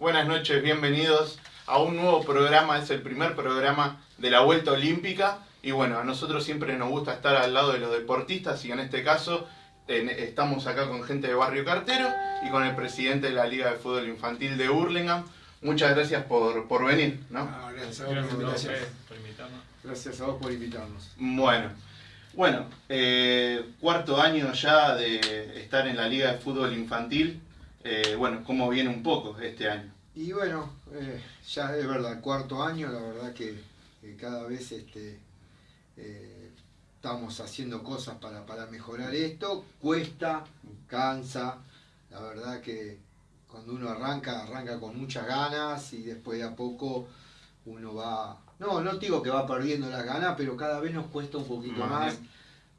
Buenas noches, bienvenidos a un nuevo programa, es el primer programa de la Vuelta Olímpica y bueno, a nosotros siempre nos gusta estar al lado de los deportistas y en este caso estamos acá con gente de Barrio Cartero y con el presidente de la Liga de Fútbol Infantil de Hurlingham. Muchas gracias por, por venir, ¿no? Ah, gracias a vos por, invitarnos. Gracias a vos por invitarnos. Bueno, bueno, eh, cuarto año ya de estar en la Liga de Fútbol Infantil. Eh, bueno, ¿cómo viene un poco este año? Y bueno, eh, ya es verdad, cuarto año, la verdad que, cada vez este, estamos haciendo cosas para, para mejorar esto. Cuesta, cansa, la verdad que cuando uno arranca, arranca con muchas ganas y después de a poco uno va no, no digo que va perdiendo las ganas, pero cada vez nos cuesta un poquito más.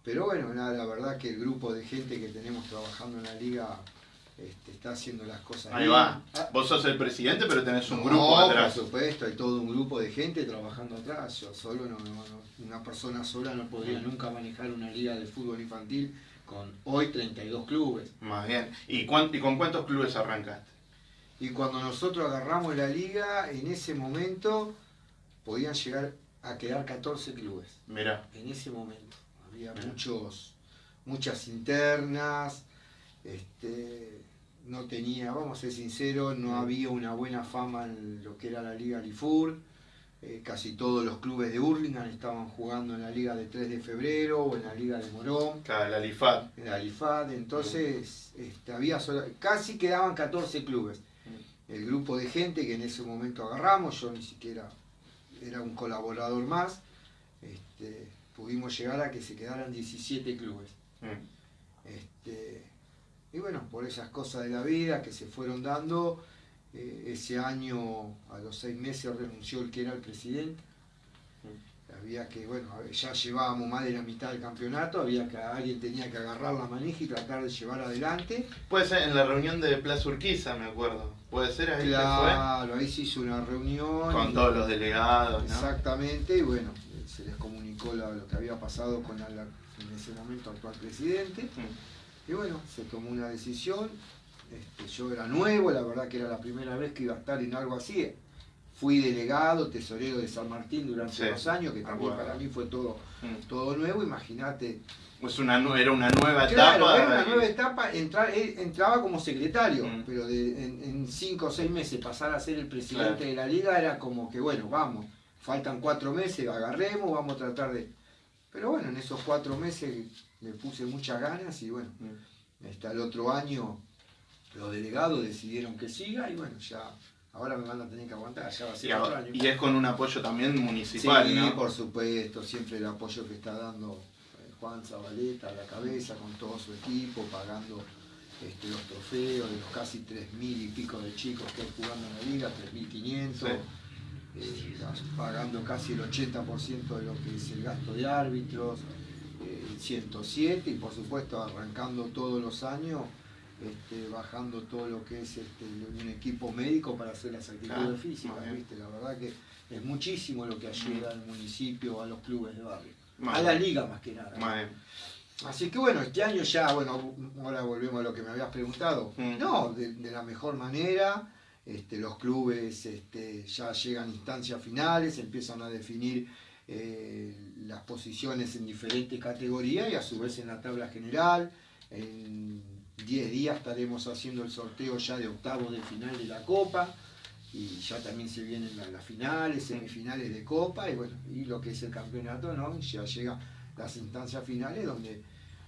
Pero bueno, nada, la verdad que el grupo de gente que tenemos trabajando en la liga este, está haciendo las cosas Ahí va. Vos sos el presidente, pero tenés un grupo atrás. Por supuesto, hay todo un grupo de gente trabajando atrás. Yo solo, no, una persona sola no podría nunca manejar una liga de fútbol infantil con hoy 32 clubes. Más bien. ¿Y, ¿Y con cuántos clubes arrancaste? Y cuando nosotros agarramos la liga, en ese momento podían llegar a quedar 14 clubes. Mira. En ese momento. Había muchos, muchas internas, este, no tenía, vamos a ser sinceros, no había una buena fama en lo que era la Liga Lifur. Eh, casi todos los clubes de Hurlingham estaban jugando en la Liga de 3 de febrero o en la Liga de Morón. Claro, la Lifad. En la Lifad, entonces este, había casi quedaban 14 clubes. El grupo de gente que en ese momento agarramos, yo ni siquiera era un colaborador más, este, pudimos llegar a que se quedaran 17 clubes. Mm. Este, y bueno, por esas cosas de la vida que se fueron dando, eh, ese año, a los seis meses, renunció el que era el presidente. Mm. Había que, bueno, ya llevábamos más de la mitad del campeonato, había que alguien tenía que agarrar la manija y tratar de llevar adelante. Puede ser en la reunión de Plaza Urquiza, me acuerdo. Puede ser ahí. Claro, ahí se hizo una reunión. Con todos los delegados. Exactamente, y bueno, se les comunicó lo, que había pasado con el, en ese momento actual presidente. Mm. Y bueno, se tomó una decisión. Este, yo era nuevo, la verdad que era la primera vez que iba a estar en algo así. Fui delegado, tesorero de San Martín durante dos años, que también para mí fue todo, mm. todo nuevo. Imagínate pues una, era una nueva etapa. Era una nueva etapa, entrar, entraba como secretario, mm. pero en, cinco o seis meses pasar a ser el presidente de la liga era como que, bueno, vamos, faltan cuatro meses, agarremos, vamos a tratar de... Pero bueno, en esos cuatro meses me puse muchas ganas y bueno, hasta el otro año los delegados decidieron que siga y bueno, ya ahora me van a tener que aguantar, ya va a ser otro año. Y es con un apoyo también municipal, sí, por supuesto, siempre el apoyo que está dando Juan Zabaleta a la cabeza con todo su equipo, pagando este, los trofeos de los casi 3.000 y pico de chicos que hay jugando en la liga, 3.500, eh, pagando casi el 80% de lo que es el gasto de árbitros, el 107 y por supuesto arrancando todos los años, este, bajando todo lo que es este, un equipo médico para hacer las actividades físicas, la verdad que es muchísimo lo que ayuda al municipio, a los clubes de barrio a la liga más que nada. Así que bueno, este año ya, bueno, ahora volvemos a lo que me habías preguntado. Mm. No, de, la mejor manera, este, los clubes este, ya llegan a instancias finales, empiezan a definir eh, las posiciones en diferentes categorías y a su vez en la tabla general. En 10 días estaremos haciendo el sorteo ya de octavos de final de la Copa y ya también se vienen las, finales, semifinales de Copa y bueno, y lo que es el campeonato, ¿no? Ya llega las instancias finales donde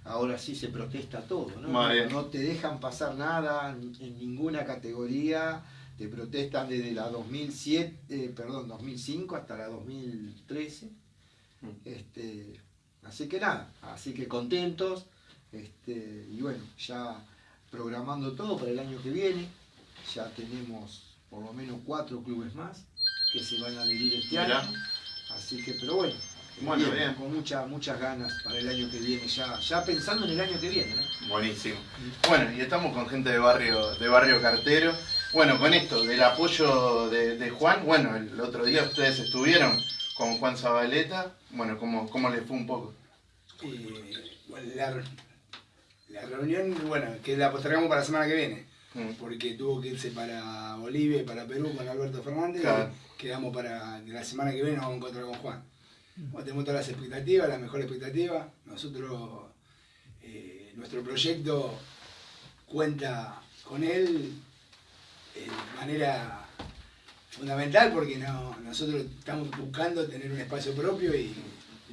ahora sí se protesta todo, ¿no? No, te dejan pasar nada en, ninguna categoría, te protestan desde la 2007, eh, perdón, 2005 hasta la 2013. Mm. Este, así que nada, así que contentos, este, y bueno, ya programando todo para el año que viene, ya tenemos por lo menos cuatro clubes más que se van a adherir este año. Así que, pero bueno, bueno bien, con muchas muchas ganas para el año que viene, ya, ya pensando en el año que viene. Buenísimo. Bueno, y estamos con gente de barrio, de barrio cartero. Bueno, con esto, del apoyo de, Juan, bueno, el otro día ustedes estuvieron con Juan Zabaleta, bueno, ¿cómo, cómo les fue un poco? Eh, la, reunión, bueno, que la postergamos para la semana que viene mm. porque tuvo que irse para Bolivia y para Perú con Alberto Fernández. Quedamos para la semana que viene nos vamos a encontrar con Juan. tenemos todas las expectativas, la mejor expectativa. Nosotros, eh, nuestro proyecto cuenta con él de manera fundamental porque no, nosotros estamos buscando tener un espacio propio y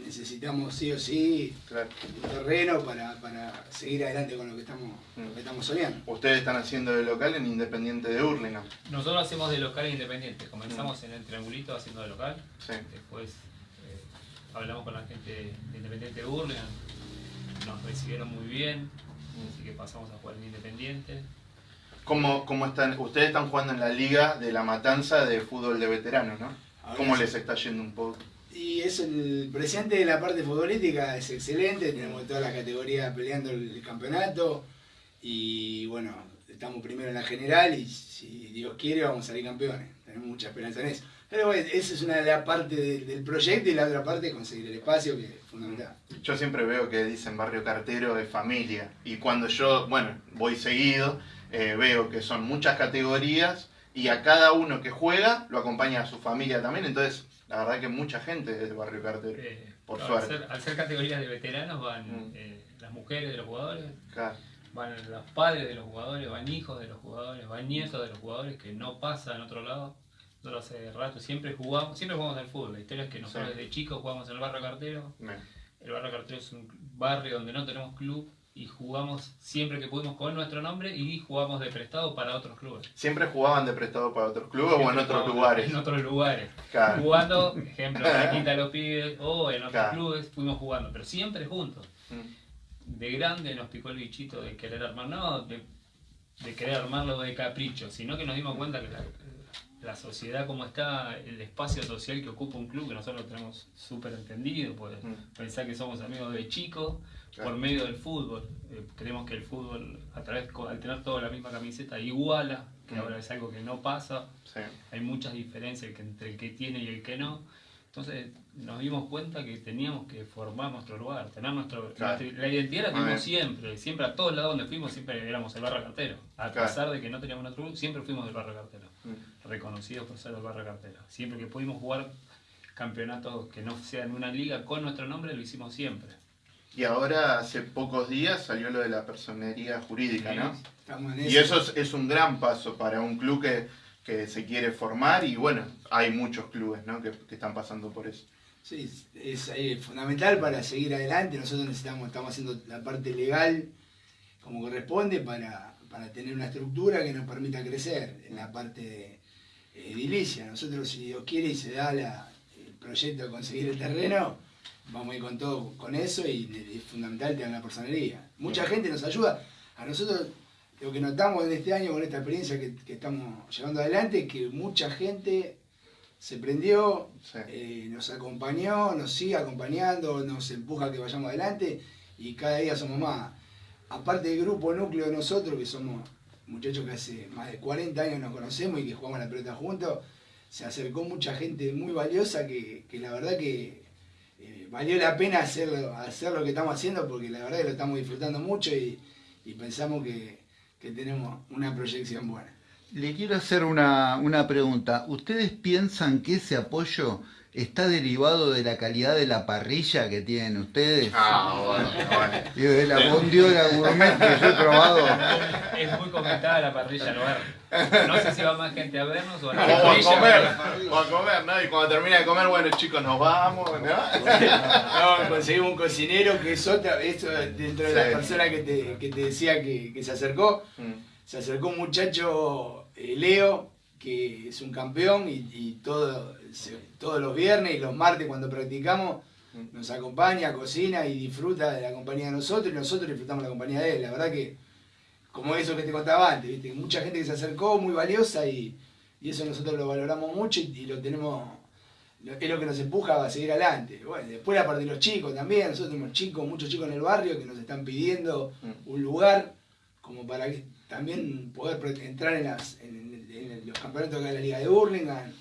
necesitamos sí o sí un terreno para, seguir adelante con lo que estamos, mm. estamos soñando. Ustedes están haciendo de local en Independiente de Hurlingham. Nosotros hacemos de local en Independiente. Comenzamos mm. en el triangulito haciendo de local. Después eh, hablamos con la gente de Independiente de Hurlingham. Nos recibieron muy bien. Así que pasamos a jugar en Independiente. ¿Cómo, ¿Cómo, están? Ustedes están jugando en la Liga de la Matanza de Fútbol de Veteranos, ¿no? ¿Cómo les está yendo un poco? Y es el presente de la parte futbolística, es excelente, tenemos toda la categoría peleando el, campeonato y bueno, estamos primero en la general y si Dios quiere vamos a salir campeones, tenemos mucha esperanza en eso. Pero bueno, esa es una de las partes del proyecto y la otra parte es conseguir el espacio, que es fundamental. Yo siempre veo que dicen barrio cartero de familia y cuando yo, bueno, voy seguido, eh, veo que son muchas categorías y a cada uno que juega lo acompaña a su familia también, entonces la verdad que mucha gente es del barrio cartero, eh, por suerte. Al ser, categorías de veteranos van mm. eh, las mujeres de los jugadores, van los padres de los jugadores, van hijos de los jugadores, van nietos de los jugadores que no pasa en otro lado. Nosotros hace rato siempre jugamos, siempre jugamos al fútbol. La historia es que nosotros desde chicos jugamos en el barrio cartero. El barrio cartero es un barrio donde no tenemos club y jugamos siempre que pudimos con nuestro nombre y jugamos de prestado para otros clubes. ¿Siempre jugaban de prestado para otros clubes o en otros lugares? En otros lugares. Jugando, ejemplo, de los Pibes o en otros clubes, fuimos jugando, pero siempre juntos. Mm. De grande nos picó el bichito de querer armar, no de, de querer armarlo de capricho, sino que nos dimos cuenta que la, la sociedad como está, el espacio social que ocupa un club, que nosotros lo tenemos súper entendido, pues mm. pensar que somos amigos de por medio del fútbol. Eh, creemos que el fútbol, a través, al tener toda la misma camiseta, iguala, que mm. ahora es algo que no pasa. Hay muchas diferencias entre el que tiene y el que no. Entonces nos dimos cuenta que teníamos que formar nuestro lugar, tener nuestro... la identidad la tuvimos siempre, siempre a todos lados donde fuimos siempre éramos el barrio cartero. A pesar de que no teníamos nuestro club, siempre fuimos del barrio cartero. Mm. Reconocidos por ser del barrio cartero. Siempre que pudimos jugar campeonatos que no sean una liga con nuestro nombre, lo hicimos siempre. Y ahora, hace pocos días, salió lo de la personería jurídica, ¿no? Y eso es, un gran paso para un club que, que, se quiere formar y bueno, hay muchos clubes ¿no? que, que están pasando por eso. Sí, es, fundamental para seguir adelante. Nosotros necesitamos, estamos haciendo la parte legal como corresponde para, para tener una estructura que nos permita crecer en la parte de edilicia. Nosotros, si Dios quiere y se da la, el proyecto de conseguir el terreno, vamos a ir con todo con eso y es fundamental tener la personería. Mucha gente nos ayuda. A nosotros lo que notamos en este año con esta experiencia que, estamos llevando adelante es que mucha gente se prendió, eh, nos acompañó, nos sigue acompañando, nos empuja a que vayamos adelante y cada día somos más. Aparte del grupo núcleo de nosotros, que somos muchachos que hace más de 40 años nos conocemos y que jugamos la pelota juntos, se acercó mucha gente muy valiosa que la verdad que valió la pena hacer, hacer lo que estamos haciendo porque la verdad que lo estamos disfrutando mucho y, pensamos que, tenemos una proyección buena. Le quiero hacer una, una pregunta. ¿Ustedes piensan que ese apoyo está derivado de la calidad de la parrilla que tienen ustedes. Ah, bueno, bueno. Y de la bondiola gourmet que yo he probado. Es muy comentada la parrilla no No sé si va más gente a vernos o a, la o a comer. O a comer, ¿no? Y cuando termina de comer, bueno, chicos, nos vamos, ¿no? no conseguimos un cocinero que es otra, eso dentro de las personas que te, que te decía que, que se acercó. Mm. Se acercó un muchacho, eh, Leo, que es un campeón y, todo, todos los viernes y los martes cuando practicamos nos acompaña, cocina y disfruta de la compañía de nosotros y nosotros disfrutamos la compañía de él. La verdad que, como eso que te contaba antes, ¿viste? mucha gente que se acercó, muy valiosa y, eso nosotros lo valoramos mucho y, lo tenemos, es lo que nos empuja a seguir adelante. Bueno, después la parte de los chicos también, nosotros tenemos chicos, muchos chicos en el barrio que nos están pidiendo un lugar como para también poder entrar en, las, los campeonatos de la Liga de Burlingame,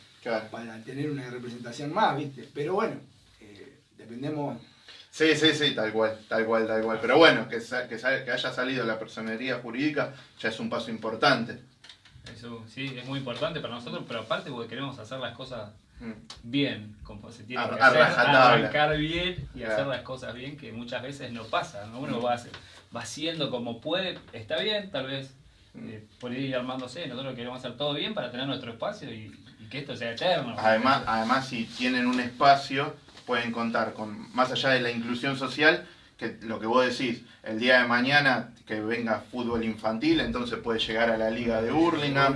para tener una representación más, ¿viste? Pero bueno, eh, dependemos Sí, sí, sí, tal cual, tal cual, tal cual. Pero bueno, que, que, que haya salido la personería jurídica ya es un paso importante. Eso sí, es muy importante para nosotros, pero aparte porque queremos hacer las cosas mm. bien, como se tiene que hacer, arrancar bien y hacer las cosas bien, que muchas veces no pasa, ¿no? Uno va, va haciendo como puede, está bien, tal vez. Eh, por ir armándose, nosotros queremos hacer todo bien para tener nuestro espacio y, que esto sea eterno. Además, además, si tienen un espacio, pueden contar con, más allá de la inclusión social, que lo que vos decís, el día de mañana que venga fútbol infantil, entonces puede llegar a la liga de Hurlingham,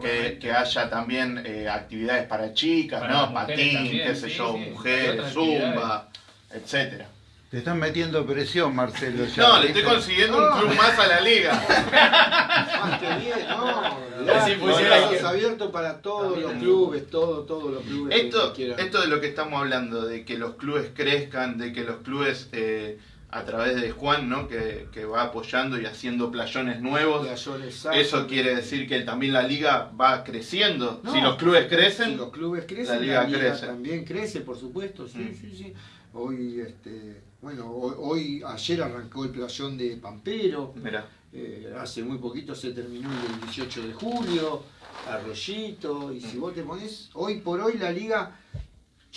que, haya también eh, actividades para chicas, ¿no? Patín, qué sé yo, mujeres, zumba, etcétera. Te están metiendo presión, Marcelo. no, le estoy consiguiendo un club más a la liga. más que bien, no. abierto para todos los clubes, todos, todos los clubes. Esto, esto de lo que estamos hablando, de que los clubes crezcan, de que los clubes eh, a través de Juan, ¿no? Que, va apoyando y haciendo playones nuevos. Eso quiere decir que también la liga va creciendo. si los clubes crecen, si los clubes crecen, la liga, también crece, por supuesto. Sí, mm. sí, sí. Hoy, este, bueno, hoy, ayer arrancó el playón de Pampero. Eh, hace muy poquito se terminó el 18 de julio. Arroyito. Y si mm. vos te pones, hoy por hoy la liga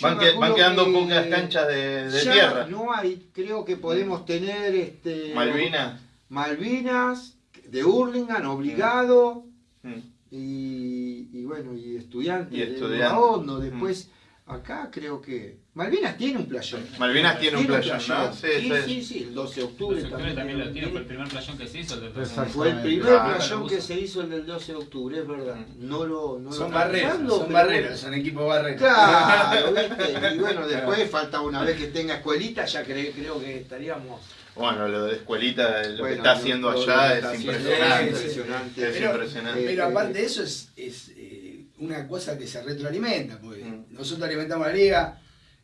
Van, quedando pocas canchas de, tierra. No hay, creo que podemos tener este Malvinas. Malvinas, de Hurlingham, obligado. Mm. Y, y, bueno, y estudiantes y de Hondo. Después, mm. acá creo que Malvinas tiene un playón. Malvinas tiene, un playón, ¿no? Sí, sí, sí, el 12 de octubre, también, también, lo tiene, fue el primer playón que se hizo. El del fue el primer playón que se hizo el del 12 de octubre, es verdad. No lo, no son barreros, son barreros, son equipos barreros. Claro, ¿viste? Y bueno, después falta una vez que tenga escuelita, ya creo que estaríamos... Bueno, lo de escuelita, lo que está haciendo allá es impresionante. Es impresionante. Es impresionante. Pero aparte de eso es, es eh, una cosa que se retroalimenta, porque mm. nosotros alimentamos la liga,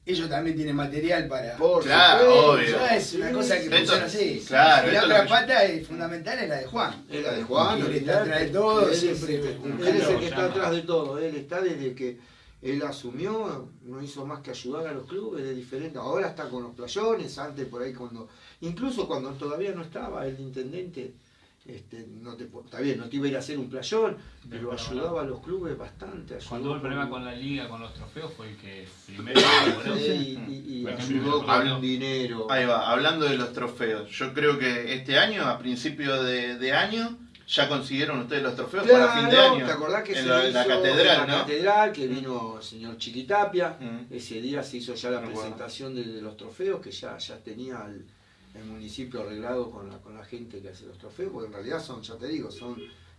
ellos también tienen material para. Por claro, obvio. es una cosa que funciona así. Claro, y la otra pata es fundamental es la de Juan. Es la de Juan. Él está atrás de todo, él siempre. Es, él es el que está atrás de todo. Él está desde que él asumió, no hizo más que ayudar a los clubes de diferentes. Ahora está con los playones, antes por ahí cuando. Incluso cuando todavía no estaba el intendente este, no te, está bien, no te iba a ir a hacer un playón, pero ayudaba a los clubes bastante. Cuando hubo el problema con la liga, con los trofeos, fue el que primero y, ayudó con dinero. Ahí va, hablando de los trofeos, yo creo que este año, a principio de, año, ya consiguieron ustedes los trofeos para fin de año. ¿Te acordás que en la, catedral, la catedral, que vino el señor Chiquitapia, mm. ese día se hizo ya la presentación de, los trofeos, que ya, ya tenía el el municipio arreglado con la, con la gente que hace los trofeos, porque en realidad son, ya te digo, son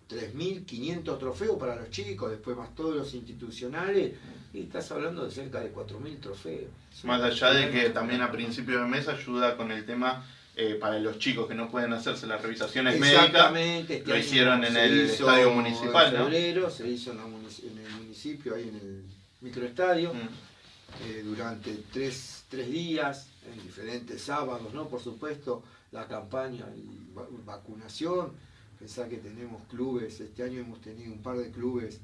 3.500 trofeos para los chicos, después más todos los institucionales, y estás hablando de cerca de 4.000 trofeos. Más allá de que también a principio de mes ayuda con el tema eh, para los chicos que no pueden hacerse las revisaciones médicas, este lo hicieron en el estadio municipal, en febrero, Se hizo en, el municipio, ahí en el microestadio, mm. eh, durante tres, tres días, en diferentes sábados, ¿no? Por supuesto, la campaña y vacunación. Pensá que tenemos clubes, este año hemos tenido un par de clubes,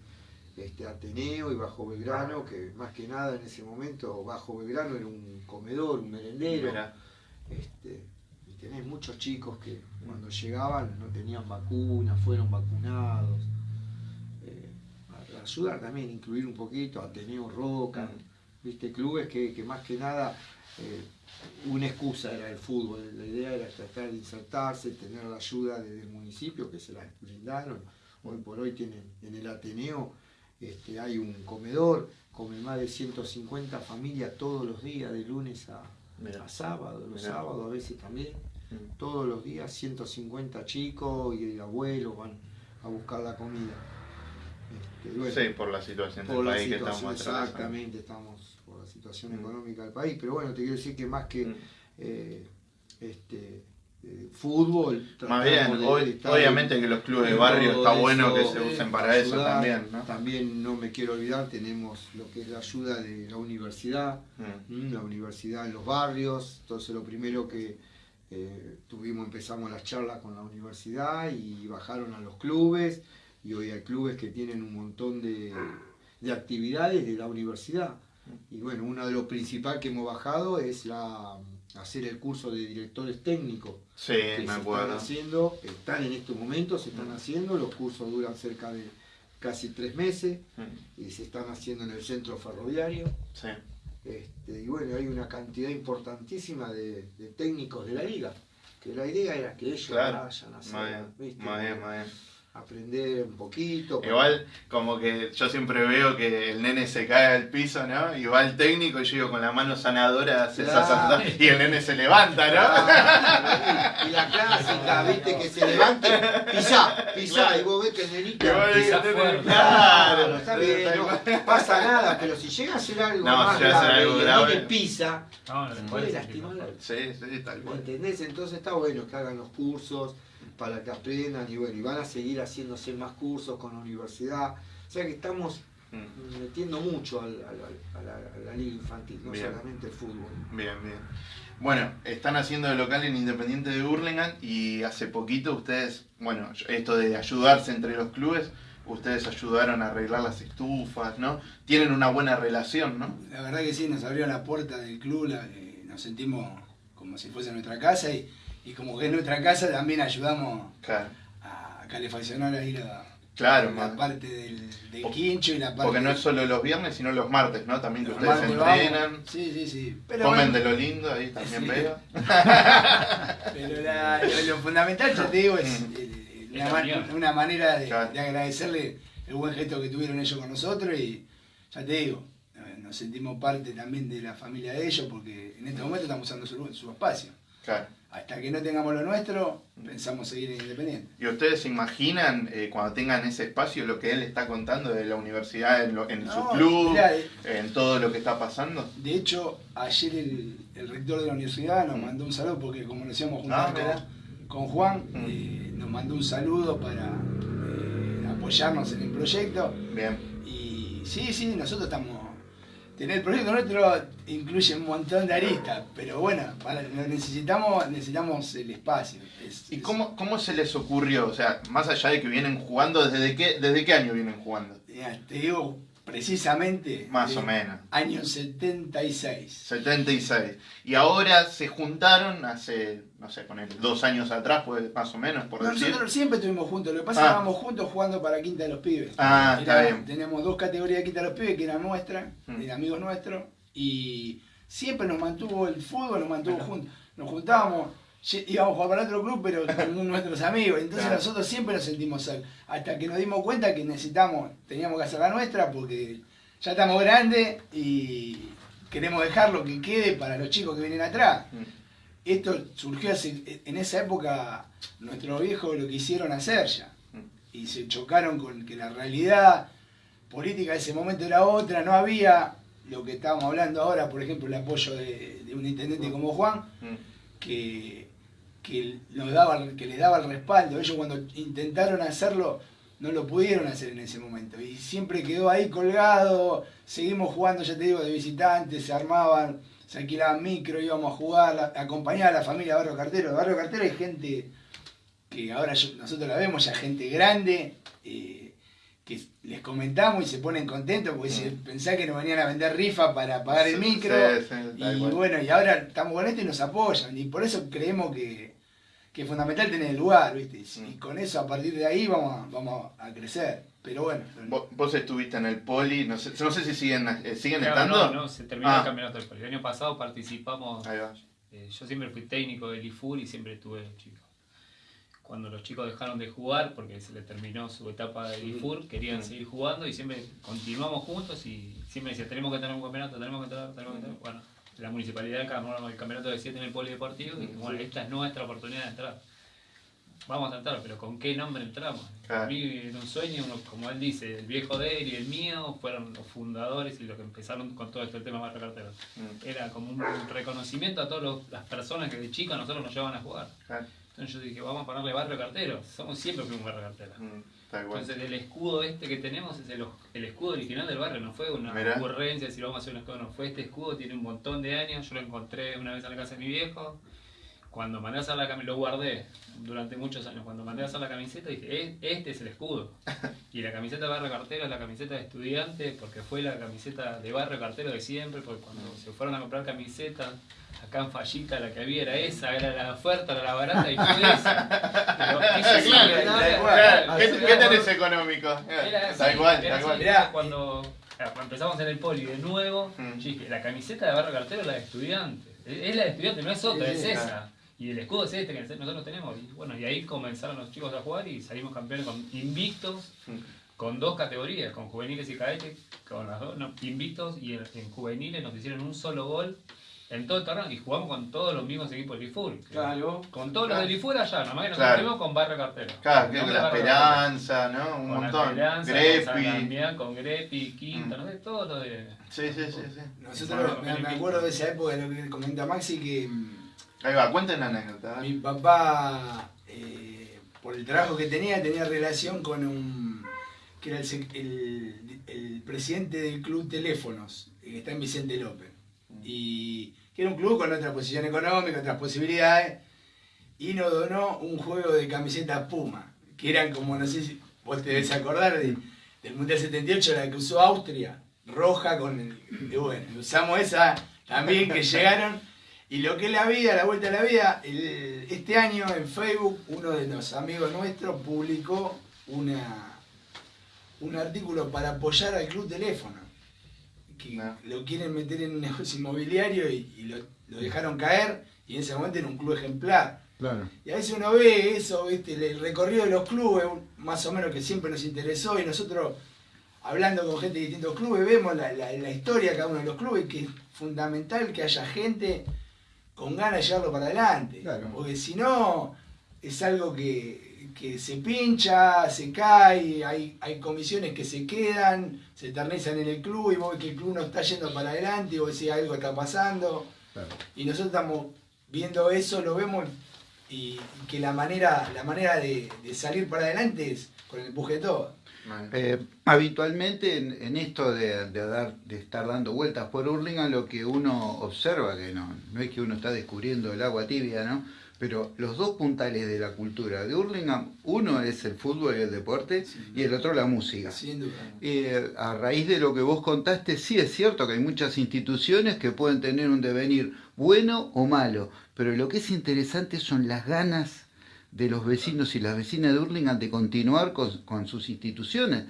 este, Ateneo y Bajo Belgrano, que más que nada en ese momento Bajo Belgrano era un comedor, un merendero. Este, y tenés muchos chicos que cuando llegaban no tenían vacunas, fueron vacunados. Eh, ayudar también, incluir un poquito, Ateneo Roca, mm. viste, clubes que, que más que nada eh, una excusa era el fútbol, la idea era tratar de insertarse, tener la ayuda del municipio que se la brindaron. Hoy por hoy tienen en el Ateneo este, hay un comedor, comen más de 150 familias todos los días, de lunes a, sábado, los sábados a veces también. Mm. Todos los días 150 chicos y abuelos van a buscar la comida. Este, sí, por la situación del país que estamos Exactamente, estamos situación económica del país, pero bueno, te quiero decir que más que mm. eh, este, eh, fútbol. Más bien, obviamente que los clubes de barrio está bueno que se usen para eso también. ¿no? También no me quiero olvidar, tenemos lo que es la ayuda de la universidad, mm. la universidad en los barrios, entonces lo primero que eh, tuvimos, empezamos las charlas con la universidad y bajaron a los clubes y hoy hay clubes que tienen un montón de, de actividades de la universidad. Y bueno, uno de los principales que hemos bajado es la, hacer el curso de directores técnicos. Sí, que me acuerdo. están haciendo, están en estos momentos, se están haciendo, los cursos duran cerca de casi tres meses Mm, y se están haciendo en el centro ferroviario. Sí. Este, y bueno, hay una cantidad importantísima de, de técnicos de la liga, que la idea era que ellos Claro. vayan a hacer, Muy bien, muy bien. Aprender un poquito. Igual, como que yo siempre veo que el nene se cae al piso, ¿no? Y va el técnico y yo digo con la mano sanadora hace Claro. esa- y el nene se levanta, ¿no? Ah, y la clásica, viste, que se levante, pisá, pisá, y vos ves que el nenito... El fuerte. nene- Claro, está bien, no pasa nada, pero si llega a ser algo No, más si llega a ser grave algo y el grave. nene pisa, No, no, puede lastimar la- Sí, sí, tal ¿Me cual. entendés? Entonces está bueno que hagan los cursos para que aprendan y bueno, y van a seguir haciéndose más cursos con la universidad. O sea que estamos Mm, metiendo mucho al- al- a, la, a la liga infantil, no Bien. solamente el fútbol. Bien, bien. Bueno, están haciendo de local en Independiente de Burlingame y hace poquito ustedes, bueno, esto de ayudarse entre los clubes, ustedes ayudaron a arreglar las estufas, ¿no? Tienen una buena relación, ¿no? La verdad que sí, nos abrió la puerta del club, la- eh, nos sentimos como si fuese nuestra casa y, y como que es nuestra casa también ayudamos Claro, a calefaccionar ahí la, claro, la man. parte del, quincho y la parte... Porque no es solo los viernes, sino los martes, ¿no? También que Los ustedes vamos. entrenan, Sí, sí, sí. Pero, comen bueno, de lo lindo, ahí también Sí. veo. pero la- lo, lo fundamental, ya te digo, es Mm. eh, una, manera de, Claro. de agradecerle el buen gesto que tuvieron ellos con nosotros y ya te digo, eh, nos sentimos parte también de la familia de ellos porque en este momento estamos usando su, su espacio. Claro. Hasta que no tengamos lo nuestro, pensamos seguir en Independiente. ¿Y ustedes se imaginan eh, cuando tengan ese espacio lo que él está contando de la universidad en, lo- en su club, mirá, eh, en todo lo que está pasando? De hecho, ayer el, el rector de la universidad nos Mm. mandó un saludo porque como nos íbamos Ah, juntar mirá. con, Juan, Mm. eh, nos mandó un saludo para apoyarnos en el proyecto. Bien. Y sí, sí, nosotros estamos... Tener el proyecto nuestro incluye un montón de aristas, pero bueno, para, necesitamos, necesitamos el espacio. Es- ¿Y es- cómo, cómo se les ocurrió? O sea, más allá de que vienen jugando, ¿desde qué, desde qué año vienen jugando? Te digo precisamente... Más o menos. Año 76. 76. Y ahora se juntaron hace, no sé, poner dos años atrás, pues más o menos, por decir. Nosotros siempre estuvimos juntos, lo que pasa es Ah. que estábamos juntos jugando para Quinta de los Pibes. Ah, está Era- bien. Teníamos dos categorías de Quinta de los Pibes que eran nuestras, Mm. de amigos nuestros, y siempre nos mantuvo el fútbol, nos mantuvo juntos. Nos juntábamos, íbamos a jugar para otro club, pero con nuestros amigos. Entonces Claro. nosotros siempre nos sentimos solos. Hasta que nos dimos cuenta que necesitamos, teníamos que hacer la nuestra porque ya estamos grandes y queremos dejar lo que quede para los chicos que vienen atrás Mm. esto surgió hace- en esa época, nuestros viejos lo quisieron hacer ya. Mm. Y se chocaron con que la realidad política de ese momento era otra, no había lo que estábamos hablando ahora, por ejemplo, el apoyo de, de un intendente como Juan, Mm. que, que, nos daba, que les daba el respaldo. Ellos cuando intentaron hacerlo, no lo pudieron hacer en ese momento. Y siempre quedó ahí colgado, seguimos jugando, ya te digo, de visitantes, se armaban, se alquilaban micro, íbamos a jugar, acompañar a la familia Barrio Cartero. Barrio Cartero hay gente que ahora nosotros la vemos, ya gente grande, eh, les comentamos y se ponen contentos porque dicen, pensá que nos venían a vender rifa para pagar el Sí, micro. sí, sí, y bueno, y ahora estamos con esto y nos apoyan. Y por eso creemos que, que es fundamental tener el lugar, ¿viste? Y, Mm. con eso, a partir de ahí, vamos a, vamos a crecer. Pero bueno, Vos, vos estuviste en el poli, no sé, no sé si siguen, eh, siguen Claro, estando. no, no, se terminó Ah. el campeonato del poli. El año pasado participamos, Ahí va. eh, yo siempre fui técnico del IFUR y siempre tuve chicos. Cuando los chicos dejaron de jugar, porque se les terminó su etapa del IFUR, querían seguir jugando y siempre continuamos juntos y siempre decían, tenemos que tener un campeonato, tenemos que tener, tenemos que tener. Bueno, la municipalidad ganó el campeonato de 7 en el polideportivo y bueno, esta es nuestra oportunidad de entrar. Vamos a entrar, pero ¿con qué nombre entramos? A mí en un sueño, como él dice, el viejo de él y el mío fueron los fundadores y los que empezaron con todo este tema de Barrio Cartero. Mm. Era como un reconocimiento a todas las personas que de chicos nosotros nos llevaban a jugar. Entonces yo dije, vamos a ponerle Barrio Cartero. Somos siempre fuimos Barrio Cartero. Mm. Entonces el escudo este que tenemos es el, el escudo original del barrio, no fue una Mirá. ocurrencia, decir vamos a hacer un escudo, no fue este escudo, tiene un montón de años, yo lo encontré una vez en la casa de mi viejo, cuando mandé a hacer la camiseta, lo guardé durante muchos años, cuando mandé a hacer la camiseta dije, este es el escudo. Y la camiseta de Barrio Cartero es la camiseta de estudiante, porque fue la camiseta de Barrio Cartero de siempre, porque cuando se fueron a comprar camisetas, acá en Fallita la que había era esa, era la oferta, era la barata y fue esa. Pero, ¿Qué, tenés económico? Era, tal tal cual. cuando empezamos en el poli de nuevo, mm. la camiseta de Barrio Cartero es la de estudiante. Es la de estudiante, no es otra, es esa. Y el escudo es este que nosotros tenemos. Y bueno, y ahí comenzaron los chicos a jugar y salimos campeones con invictos, con dos categorías, con juveniles y cadetes, con las dos, no, invictos y en, juveniles nos hicieron un solo gol en todo el torneo y jugamos con todos los mismos equipos del IFUR. Claro. Con todos los del IFUR allá, nomás que nos claro. con Barrio Cartero. Claro, con la Esperanza, ¿no? Un con montón. La esperanza, Grepi. Con, con Grepi, Quinta, mm. no sé, todo lo de. Sí, sí, sí. sí. Nosotros, me, me, acuerdo de esa época de lo que comenta Maxi que Ahí va, cuenten la anécdota. Mi papá, eh, por el trabajo que tenía, tenía relación con un. que era el, presidente del club Teléfonos, que está en Vicente López. Y que era un club con otra posición económica, otras posibilidades. Y nos donó un juego de camisetas Puma, que eran como, no sé si vos te debes acordar del Mundial 78, la que usó Austria, roja con el. bueno, usamos esa también que llegaron y lo que es la vida, la vuelta a la vida, este año en Facebook uno de los amigos nuestros publicó una, un artículo para apoyar al club teléfono. Que lo quieren meter en un negocio inmobiliario y, lo, dejaron caer y en ese momento era un club ejemplar. Y a veces uno ve eso, ¿viste? el recorrido de los clubes, más o menos que siempre nos interesó y nosotros hablando con gente de distintos clubes, vemos la, la historia de cada uno de los clubes, que es fundamental que haya gente con ganas de llevarlo para adelante. Porque si no, es algo que, se pincha, se cae, hay, hay comisiones que se quedan, se eternizan en el club y vos ves que el club no está yendo para adelante y vos decís algo está pasando. Y nosotros estamos viendo eso, lo vemos y que la manera, la manera de, salir para adelante es con el empuje de todo. Eh, habitualmente en, esto de, dar, de estar dando vueltas por Hurlingham, lo que uno observa, que no, no es que uno está descubriendo el agua tibia, ¿no? Pero los dos puntales de la cultura de Hurlingham, uno es el fútbol y el deporte, y el otro la música. Eh, a raíz de lo que vos contaste, sí es cierto que hay muchas instituciones que pueden tener un devenir bueno o malo, pero lo que es interesante son las ganas de los vecinos y las vecinas de Hurlingham de continuar con, sus instituciones.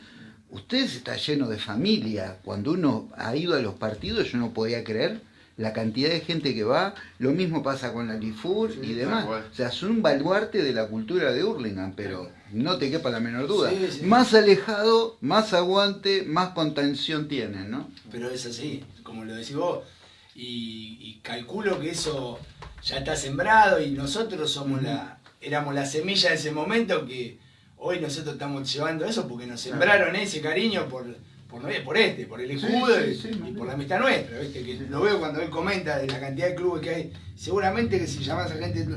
Ustedes está lleno de familia. Cuando uno ha ido a los partidos, yo no podía creer la cantidad de gente que va. Lo mismo pasa con la Lifur y demás. O sea, son un baluarte de la cultura de Hurlingham, pero no te quepa la menor duda. Más alejado, más aguante, más contención tienen, ¿no? Pero es así, como lo decís vos. Y, y calculo que eso ya está sembrado y nosotros somos la éramos la semilla de ese momento que hoy nosotros estamos llevando eso porque nos sembraron ese cariño por, por, por este, por el escudo y, por la amistad nuestra, ¿viste? Que lo veo cuando él comenta de la cantidad de clubes que hay. Seguramente que si llamas a gente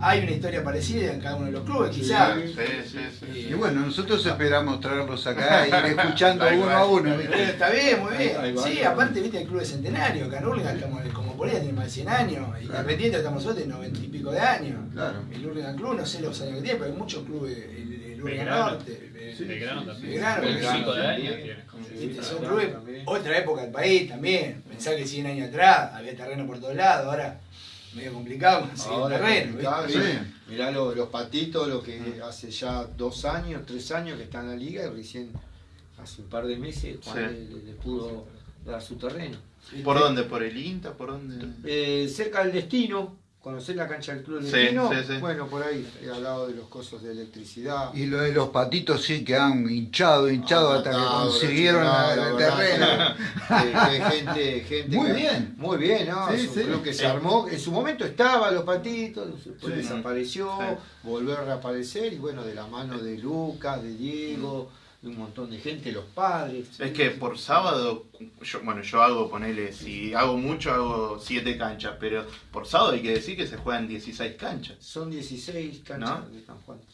hay una historia parecida en cada uno de los clubes, quizás. Sí, sí, sí, y bueno, nosotros esperamos traerlos acá y ir escuchando uno a uno. Está bien, muy bien. sí, aparte, viste, el club de centenario, acá en estamos como por ahí, tenemos más de 100 años, y Independiente estamos nosotros de 90 y pico de años. Claro. El Urlingan Club, no sé los años que tiene, pero hay muchos clubes, el, el Urlingan Norte. Belgrano también. Belgrano, de años tiene. Son clubes, otra época del país también. Pensá que 100 años atrás había terreno por todos lados, ahora medio complicado Ahora terreno. Mirá los, patitos, lo que hace ya dos años, tres años que están en la liga y recién hace un par de meses Juan le, pudo dar su terreno. ¿Por dónde? ¿Por el INTA? ¿Por dónde? Eh, cerca del destino, ¿Conocés la cancha del Club Destino? Sí, sí, Bueno, por ahí, he hablado de los cosos de electricidad. Y lo de los patitos sí que han hinchado, hinchado hasta que consiguieron el terreno. gente, gente muy bien. Muy bien, ¿no? Sí, Creo que se armó. En su momento estaba los patitos, después desapareció, volvió a reaparecer y bueno, de la mano de Lucas, de Diego un montón de gente, los padres. Es que por sábado, yo, bueno, yo hago, ponele, si hago mucho, hago 7 canchas, pero por sábado hay que decir que se juegan 16 canchas. Son 16 canchas ¿No?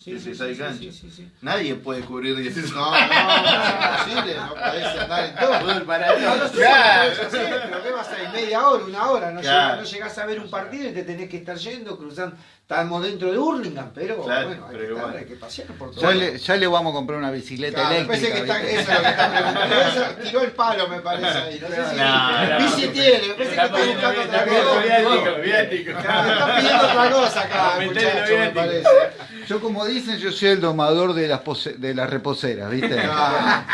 16 canchas. Nadie puede cubrir 16. No, no, no, es imposible, no podés andar en todo. Para No, no todos. sé, pero ¿qué vas a ir? Media hora, una hora, no, Claro. llegás, no llegás a ver un partido y te tenés que estar yendo, cruzando. Estamos dentro de Hurlingham, pero Claro, bueno, hay, pero que estar, hay que pasear por todo. Ya le, ya le vamos a comprar una bicicleta Claro, me parece eléctrica. que está, eso es lo que está preguntando. Eso tiró el palo, me parece ahí. No sé si. No, bici no, tiene, me parece que está buscando otra cosa. Viático, está pidiendo otra cosa acá, muchacho, me parece. Yo como dicen, yo soy el domador de las, pose- de las reposeras, ¿viste? Ah.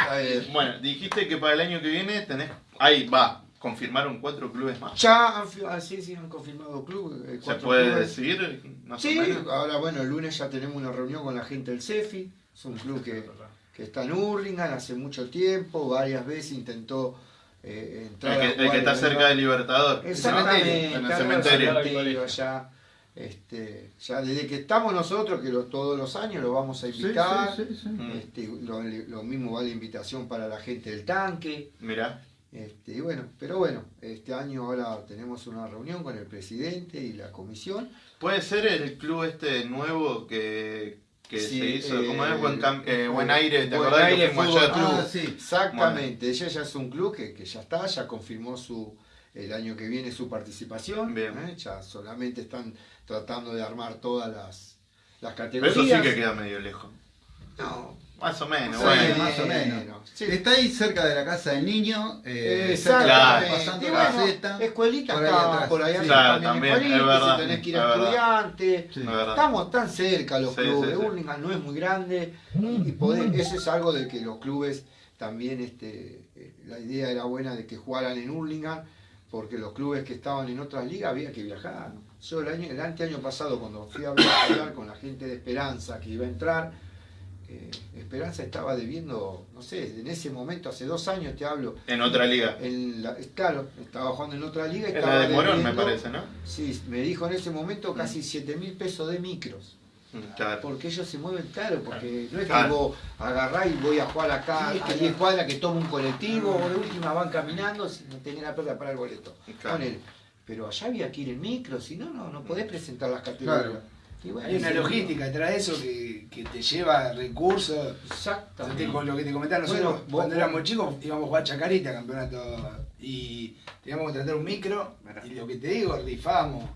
Bueno, dijiste que para el año que viene tenés. Ahí va, confirmaron cuatro clubes más. Ya han, fi- ah, sí, sí, han confirmado club. eh, ¿Se puede clubes. decir? Más Sí, o menos. ahora bueno, el lunes ya tenemos una reunión con la gente del CEFI, es un club que, que está en Hurlingham hace mucho tiempo, varias veces intentó eh, entrar El a que, el que está cerca de Libertador. Exactamente, En el cementerio. cementerio allá. Este, ya desde que estamos nosotros, que lo- todos los años lo vamos a invitar. sí, sí, sí. Mm. Este, lo, lo mismo va la invitación para la gente del tanque. Mirá. Este, y bueno, pero bueno, este año ahora tenemos una reunión con el presidente y la comisión. ¿Puede ser el club este nuevo que, que Sí, se hizo? eh, ¿Cómo es? Buen, Cam- eh, buen aire, ¿te Buen acordás Aire que Fútbol? Club. Ah, sí. Exactamente, ella ya es un club que, que ya está, ya confirmó su el año que viene su participación. Bien. ¿eh? Ya solamente están tratando de armar todas las, las Pero categorías. eso sí que queda medio lejos. No, Más o menos, Sí, bueno. más o menos. Sí. Está ahí cerca de la casa del niño, eh, Exactamente. Claro. pasando Y la bueno, zeta. escuelita por ahí está atrás. por allá Sí. Claro, también, también, escuelita, es verdad, si tenés que ir es a estudiantes. Sí. Es verdad. Estamos tan cerca los Sí, clubes, sí, sí. Hurlingham no es muy grande y poder, eso es algo de que los clubes también, este, eh, la idea era buena de que jugaran en Hurlingham porque los clubes que estaban en otras ligas había que viajar. Yo el año, el anteaño pasado cuando fui a hablar, a hablar con la gente de Esperanza que iba a entrar, eh, Esperanza estaba debiendo, no sé, en ese momento, hace dos años te hablo, En otra liga. en la- claro, estaba jugando en otra liga. En estaba la de Morón, me parece, ¿no? Sí, me dijo en ese momento casi 7 mil pesos de micros. Mm, Claro. Porque ellos se mueven claro, porque no es que Claro. vos agarrás y voy a jugar acá a 10 cuadras que tomo un colectivo o de última van caminando si no tenés la plata para el boleto. Claro. Ponele. Pero allá había que ir en micro, si no, no, no podés presentar las categorías. Bueno, Hay una sí, logística detrás de eso que, que te lleva recursos. Exactamente. con lo que te comentaba, nosotros Bueno, vos- cuando éramos chicos íbamos a jugar chacarita, campeonato, y teníamos que contratar un micro, y lo que te digo, rifábamos,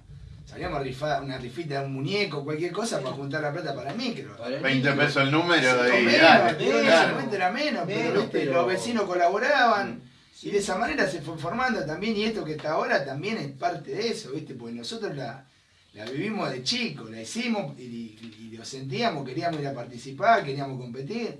salíamos a rifar una rifita de un muñeco, cualquier cosa, para juntar la plata para el micro. Para el 20 micro. pesos el número Sí, y menos, era menos, pero, los vecinos colaboraban. Sí. Y de esa manera se fue formando también, y esto que está ahora también es parte de eso, ¿viste? Porque nosotros la, la vivimos de chico, la hicimos y, y- y lo sentíamos, queríamos ir a participar, queríamos competir.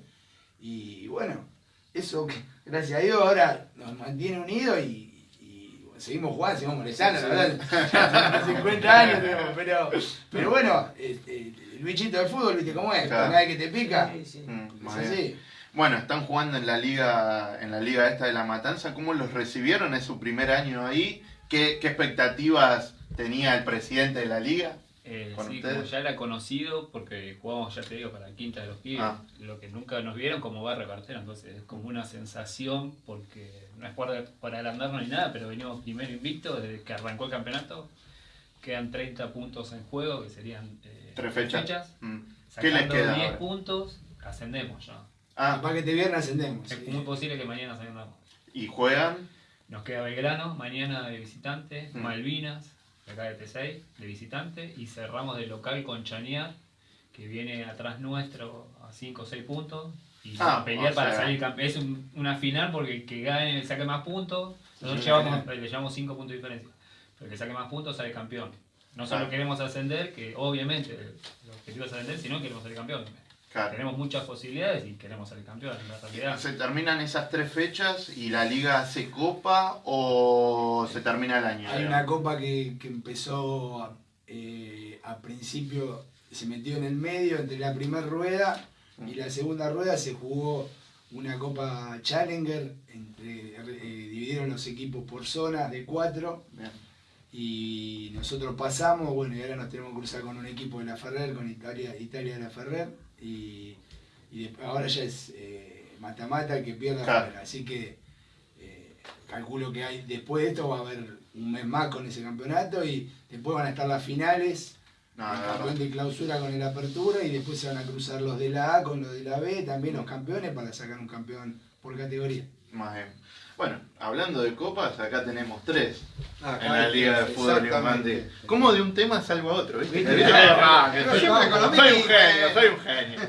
Y bueno, eso gracias a Dios ahora nos mantiene unidos y, y, bueno, seguimos jugando, seguimos molestando, la verdad. Ya tenemos 50 años, tenemos, pero, pero bueno, el bichito del fútbol, ¿viste cómo es? Claro. Cada vez que te pica, Sí, sí. Mm, es bien. así. Bueno, están jugando en la liga, en la liga esta de la Matanza. ¿Cómo los recibieron? Es su primer año ahí. ¿Qué, qué expectativas tenía el presidente de la liga? Eh, con sí, ustedes. como ya era conocido, porque jugamos, ya te digo, para Quinta de los Pibes, Ah. lo que nunca nos vieron como barra cartera, entonces es como una sensación, porque no es para, para agrandarnos ni nada, pero venimos primero invicto desde que arrancó el campeonato, quedan 30 puntos en juego, que serían eh, Tres fechas. Mm. ¿Qué les Sacando queda 10 ahora? puntos, ascendemos ya. Ah, Para que te viernes ascendemos. Es sí. muy posible que mañana ascendamos. y juegan. Nos queda Belgrano, mañana de visitante, Mm. Malvinas, acá de T6, de visitante, y cerramos de local con Chañar, que viene atrás nuestro a 5 o 6 puntos, y Ah, a pelear para sea- salir campeón. Es un- una final porque el que gane saque más puntos, nosotros llevamos, le llevamos 5 puntos de diferencia, pero el que saque más puntos sale campeón. No solo Claro. queremos ascender, que obviamente el objetivo es ascender, sino queremos salir campeón. Claro. Tenemos muchas posibilidades y queremos salir campeón, en la realidad. ¿Se terminan esas tres fechas y la liga hace copa o se termina el año? Hay una copa que, que empezó a, eh, a principio, se metió en el medio entre la primera rueda y la segunda rueda se jugó una copa Challenger, entre, eh, dividieron los equipos por zonas de cuatro Bien. y nosotros pasamos, bueno, y ahora nos tenemos que cruzar con un equipo de la Ferrer, con Italia, Italia de la Ferrer, y, y ahora ya es eh, mata-mata el que pierda, Claro. así que eh, calculo que hay después de esto va a haber un mes más con ese campeonato y después van a estar las finales, No, el de campeón verdad. de clausura con el apertura y después se van a cruzar los de la A con los de la B, también los campeones para sacar un campeón por categoría. Más bien. Bueno, hablando de copas, acá tenemos tres en la Liga de Fútbol Infantil. ¿Cómo de un tema salgo a otro? ¿viste? soy, un genio, soy un genio.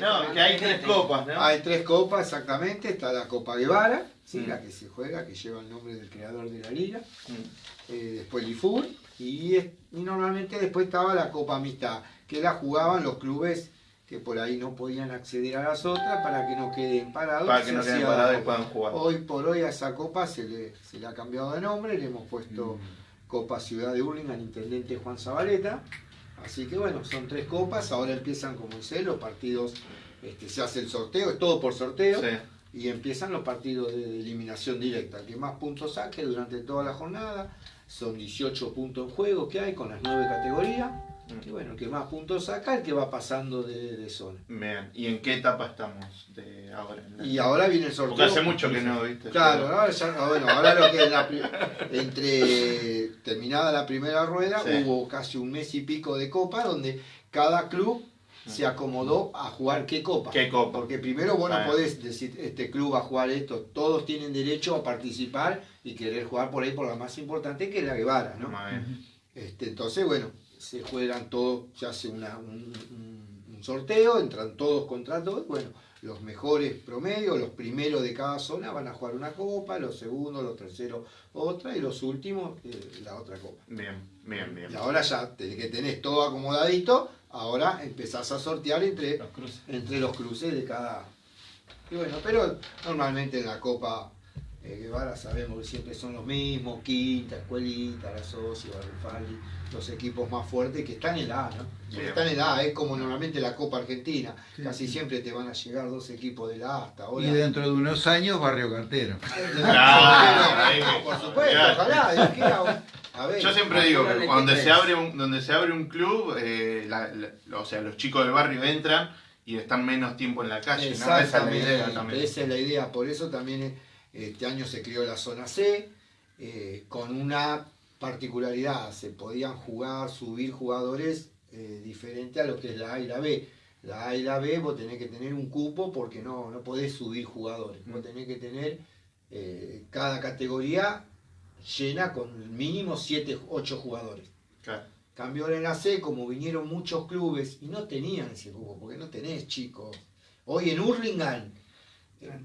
no, que hay tres copas, ¿no? Hay tres copas, exactamente. Está la Copa Guevara, ¿sí? Mm. la que se juega, que lleva el nombre del creador de la liga. Mm. Eh, después el IFUR. Y, y normalmente después estaba la Copa Amistad, que la jugaban los clubes que por ahí no podían acceder a las otras para que no queden parados. Para que no queden parados y puedan jugar. Hoy por hoy a esa copa se le, se le ha cambiado de nombre, le hemos puesto mm. Copa Ciudad de al intendente Juan Zabaleta. Así que bueno, son tres copas, ahora empiezan como dice, los partidos, este, se hace el sorteo, es todo por sorteo. Y empiezan los partidos de eliminación directa. El que más puntos saque durante toda la jornada, son 18 puntos en juego que hay con las nueve categorías y bueno, el que más puntos saca, el que va pasando de, zona. Bien, ¿y en qué etapa estamos de ahora? Y ahora viene el sorteo. Porque hace mucho que no, ¿viste? Claro, ahora, ya, bueno, ahora lo que es la, entre terminada la primera rueda, hubo casi un mes y pico de copa donde cada club se acomodó a jugar qué copa. ¿Qué copa? Porque primero vos no ah. podés decir, este club va a jugar esto, todos tienen derecho a participar y querer jugar por ahí por la más importante que es la Guevara, ¿no? Este, entonces, bueno, se juegan todos, se hace un, sorteo, entran todos contra todos, bueno, los mejores promedios, los primeros de cada zona van a jugar una copa, los segundos, los terceros otra y los últimos eh, la otra copa. Bien, bien, bien. Y ahora ya que tenés todo acomodadito, ahora empezás a sortear entre los cruces, entre los cruces de cada... Y bueno, pero normalmente en la copa eh, Guevara sabemos que siempre son los mismos, Quinta, Escuelita, La Socia, Barrifaldi, los equipos más fuertes que están en la A, ¿no? Están en la A, es como normalmente la Copa Argentina, casi siempre te van a llegar dos equipos de la A hasta ahora. Y dentro de unos años Barrio Cartero. Claro, por supuesto, ojalá, Yo siempre digo que cuando se abre un, donde se abre un club, eh, o sea, los chicos del barrio entran y están menos tiempo en la calle, Esa es la idea también. Esa es la idea, por eso también este año se creó la zona C, eh, con una particularidad, se podían jugar, subir jugadores eh, diferente a lo que es la A y la B. La A y la B vos tenés que tener un cupo porque no, no podés subir jugadores, vos tenés que tener eh, cada categoría llena con mínimo 7, 8 jugadores. Claro. Cambio en la C, como vinieron muchos clubes y no tenían ese cupo, porque no tenés chicos. Hoy en Hurlingham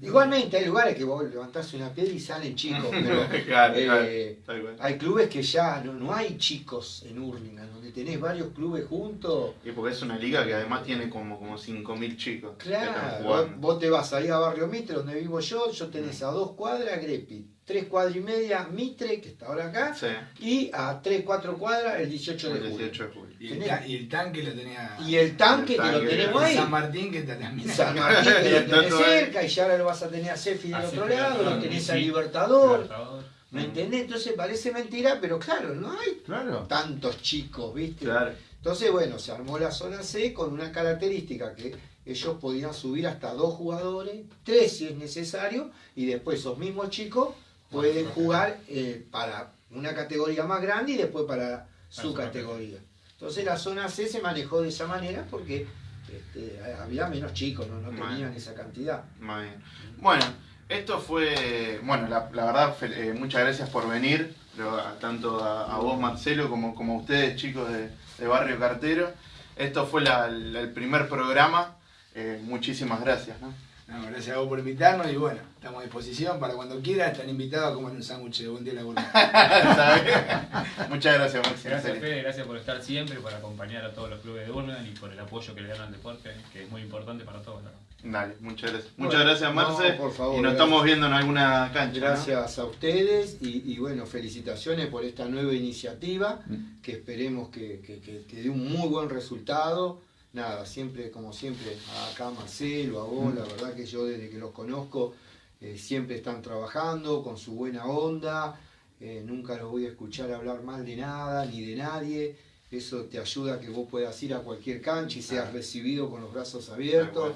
Igualmente hay lugares que vos levantás una piedra y salen chicos, pero eh, hay clubes que ya no, hay chicos en Hurlingham, donde tenés varios clubes juntos. Y porque es una liga que además tiene como, como 5.000 chicos. Claro, vos, te vas ahí a Barrio Mitre, donde vivo yo, yo tenés a dos cuadras Grepi, tres cuadras y media Mitre, que está ahora acá, y a tres, cuatro cuadras el 18 de julio. Y el, tanque lo tenía. Y el tanque, que lo tenemos ahí. San Martín que también. San Martín que lo tenés cerca, y ya ahora lo vas a tener a Cefi del otro lado, lo tenés a Libertador. ¿Me entendés? Entonces parece mentira, pero claro, no hay tantos chicos, ¿viste? Entonces, bueno, se armó la zona C con una característica que ellos podían subir hasta dos jugadores, tres si es necesario, y después esos mismos chicos pueden jugar eh, para una categoría más grande y después para su categoría. Entonces la zona C se manejó de esa manera porque este, había menos chicos, no, tenían esa cantidad. Bueno, esto fue, bueno, la, verdad, eh, muchas gracias por venir, tanto a, vos Marcelo como, como a ustedes chicos de, Barrio Cartero. Esto fue el primer programa, eh, muchísimas gracias. ¿no? Gracias a vos por invitarnos y bueno, estamos a disposición para cuando quieran. Están invitados a comer un sándwich de buen día la Muchas gracias, Maxi. Gracias, Fede. Gracias por estar siempre, por acompañar a todos los clubes de Urban y por el apoyo que le dan al deporte, que es muy importante para todos. Dale, muchas gracias. muchas gracias, Marce. por favor, y nos estamos viendo en alguna cancha. Gracias a ustedes y, bueno, felicitaciones por esta nueva iniciativa mm. que esperemos que, que dé un muy buen resultado nada, siempre, como siempre, acá Marcelo, a vos, la verdad que yo desde que los conozco eh, siempre están trabajando con su buena onda, eh, nunca los voy a escuchar hablar mal de nada ni de nadie, eso te ayuda a que vos puedas ir a cualquier cancha y seas recibido con los brazos abiertos.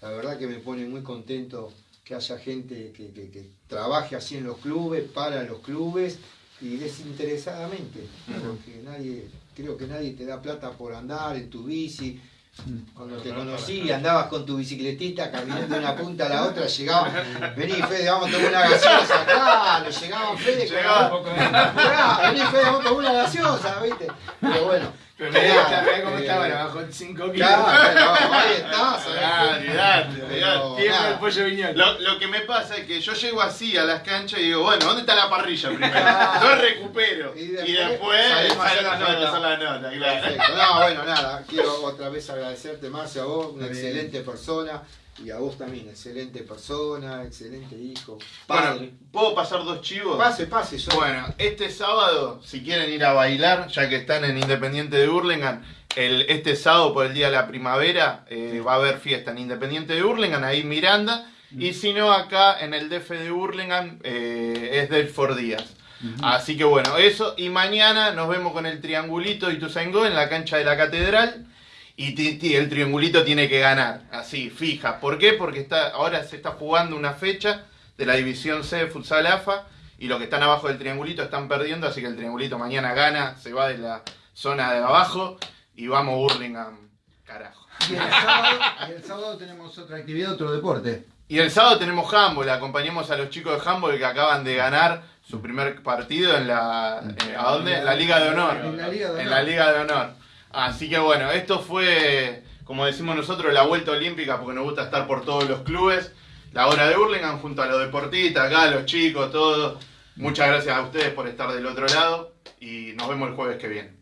La verdad que me pone muy contento que haya gente que, que trabaje así en los clubes, para los clubes y desinteresadamente, porque nadie, creo que nadie te da plata por andar en tu bici, Cuando te conocí, andabas con tu bicicletita caminando de una punta a la otra, llegaban, vení Fede, vamos a tomar una gaseosa, claro, llegaban Fede, Llegaba vení Fede, vamos a tomar una gaseosa, ¿viste? Pero bueno, Pero mirá, cómo estaba, bajó 5 kilos. El pollo viñón. Lo, lo que me pasa es que yo llego así a las canchas y digo, bueno, ¿dónde está la parrilla primero? Yo recupero. Y Y después salimos a la nota. hacer la nota, claro. Perfecto. No, bueno, nada, quiero otra vez agradecerte más a vos, una excelente persona, y a vos también, excelente persona, excelente hijo, Bueno, padre. ¿puedo pasar dos chivos? Pase, pase, yo. Bueno, este sábado, si quieren ir a bailar, ya que están en Independiente de Hurlingham, el, este sábado por el Día de la Primavera eh, va a haber fiesta en Independiente de Hurlingham, ahí Miranda, y si no, acá en el DF de Hurlingham eh, es Delford Díaz. Así que bueno, eso, y mañana nos vemos con el triangulito y Tuzaingó en la cancha de la Catedral. Y el triangulito tiene que ganar, así, fija. ¿Por qué? Porque está, ahora se está jugando una fecha de la División C de Futsal AFA y los que están abajo del triangulito están perdiendo, así que el triangulito mañana gana, se va de la zona de abajo y vamos Burlingame, carajo. Y el, sábado, y el sábado tenemos otra actividad, otro deporte. Y el sábado tenemos handball, acompañamos a los chicos de handball que acaban de ganar su primer partido en la, eh, ¿a dónde? En la Liga de Honor. En la Liga de En Honor. la Liga de Honor. Así que bueno, esto fue, como decimos nosotros, la vuelta olímpica porque nos gusta estar por todos los clubes. La hora de Hurlingham junto a los deportistas, acá los chicos, todos. Muchas gracias a ustedes por estar del otro lado y nos vemos el jueves que viene.